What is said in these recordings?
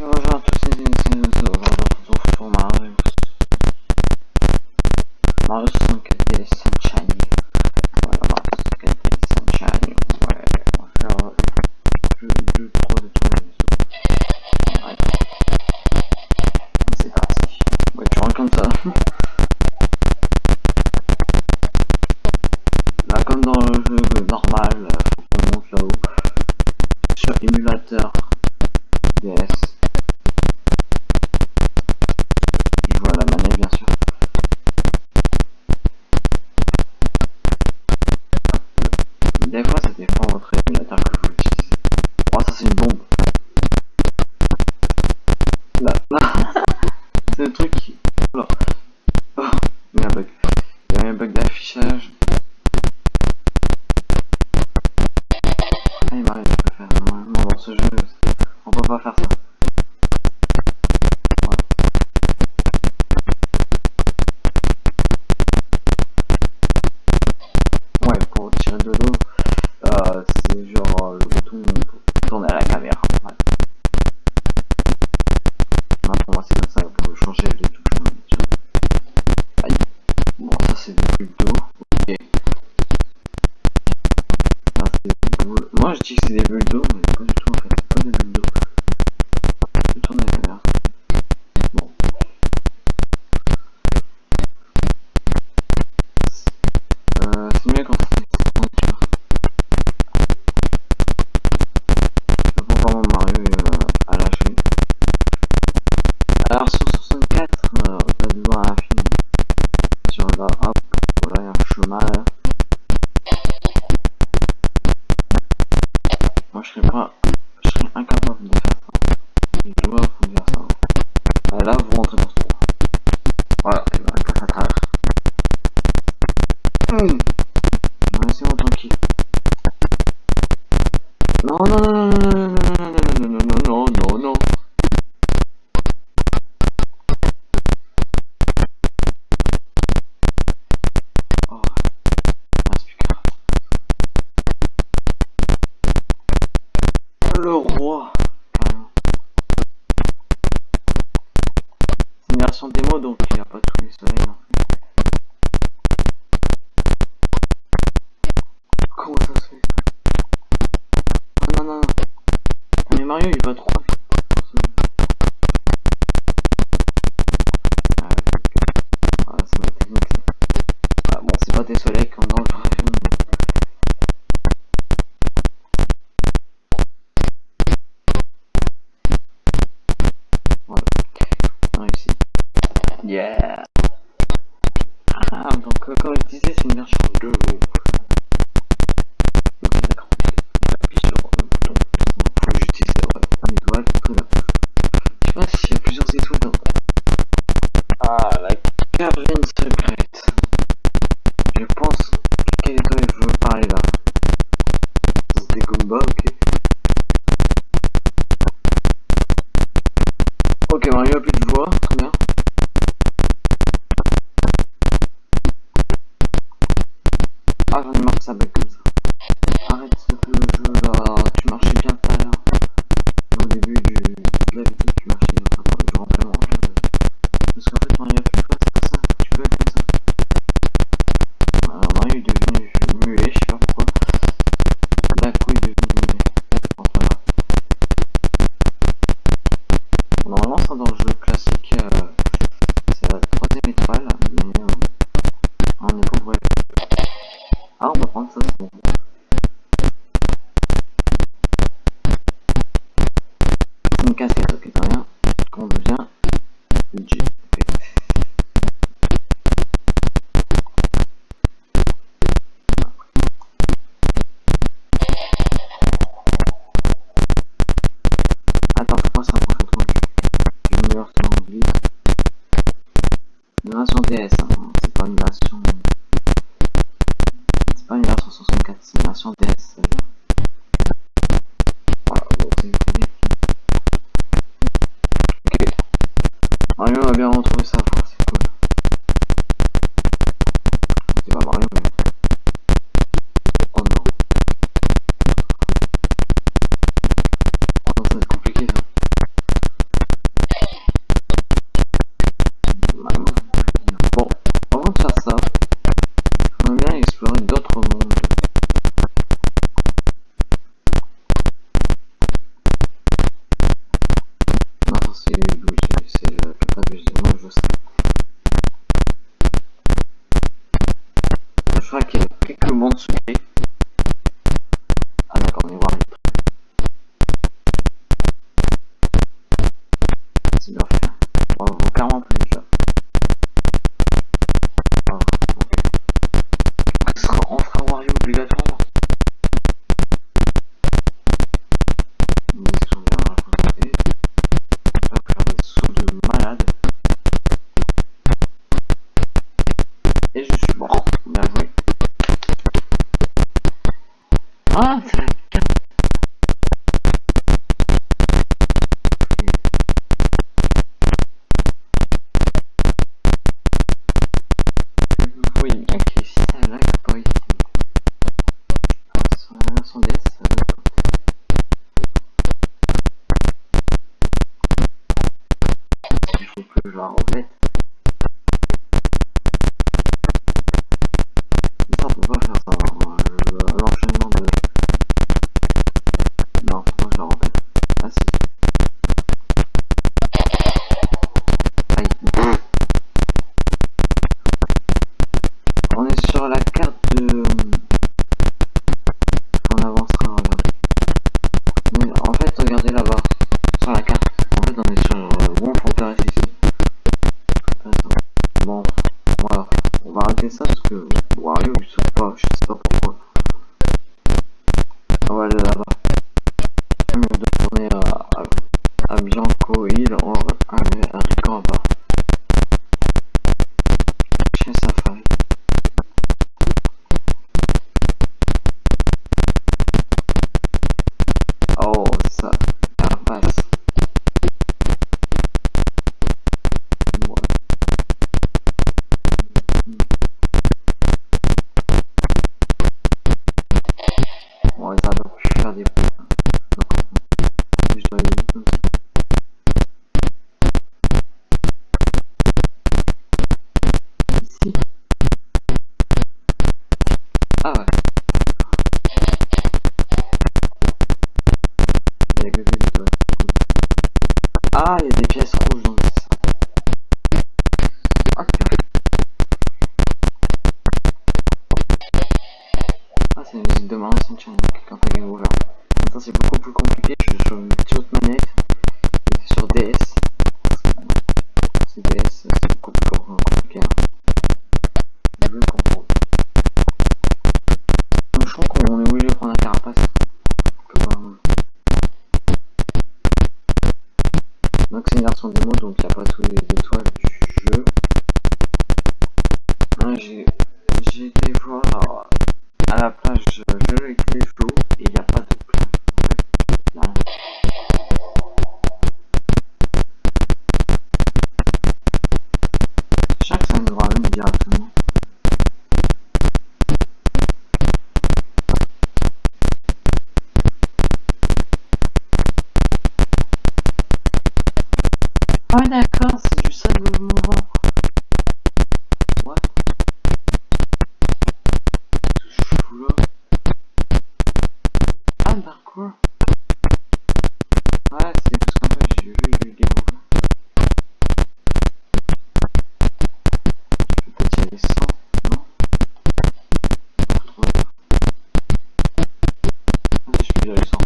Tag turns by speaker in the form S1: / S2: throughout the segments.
S1: bonjour à tous les initiés, nous retrouve pour Mario. Mario 64 DS Sunshine. Voilà, Mario 64 DS Sunshine. Ouais, on va faire le 2, 3 de tous les. Ouais. C'est parti. Ouais, tu rentres comme ça. Là, comme dans le jeu normal, serais pas. Je serais incapable de faire ça. Les joueurs faut faire ça. Là vous rentrez dans Version démo donc il n'y a pas tous les soleils. Comment ça se fait Non, non, non. Mais Mario il va trop Ah, donc euh, comme je disais, c'est une version de Ok, d'accord. J'appuie sur le bouton. J'utilise ouais, une étoile. Je sais pas s'il y a plusieurs étoiles dans. Ah, la caverne secrète. Je pense. Quelle étoile je veux parler là C'était Goomba, ok. Ok, Mario a plus de me casser hein. ça que rien. Combien Attends, pourquoi ça prend trop Une meilleure anglais. Une version DS, hein. c'est pas une version. C'est pas une version 64, c'est une version DS. quelqu'un va bien retrouver ça. je vais en remettre. Donc c'est une version démo, donc il n'y a pas tous les étoiles du jeu. Hein, j'ai été voir alors, à la plage, je l'ai été et il n'y a pas de plage. En fait, Chaque ça nous ramène directement. quoi Ouais, c'est parce qu'en fait, j'ai vu une vidéo. Peut-être il y a 100, non ah, je suis déjà 100.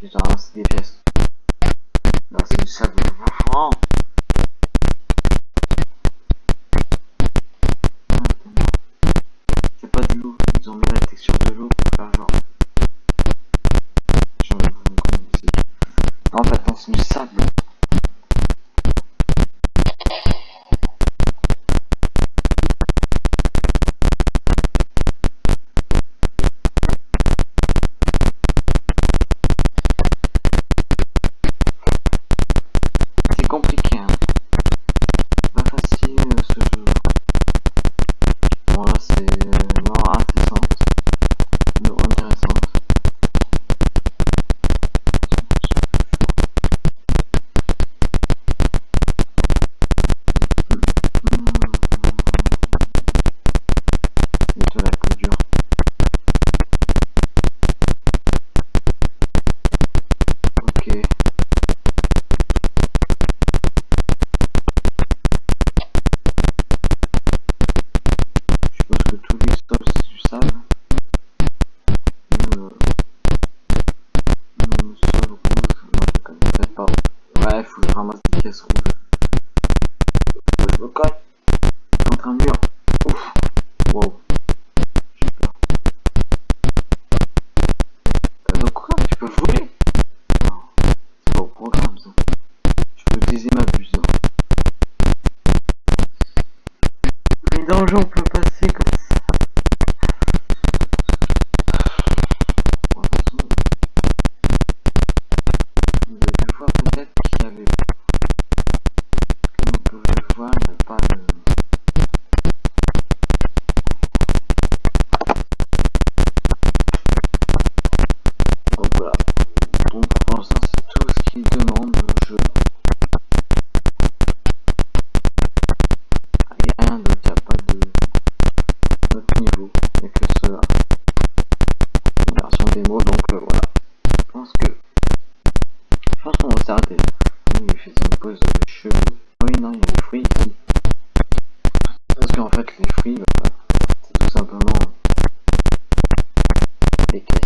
S1: Putain, c'est des pièces. Non, c'est du sable. caisse rouge. Je contre un mur. Ouf. Euh, quoi Tu peux voler? Non. C'est au programme. Je peux baiser ma buse. Hein. Les on peut passer comme simplement les caisses.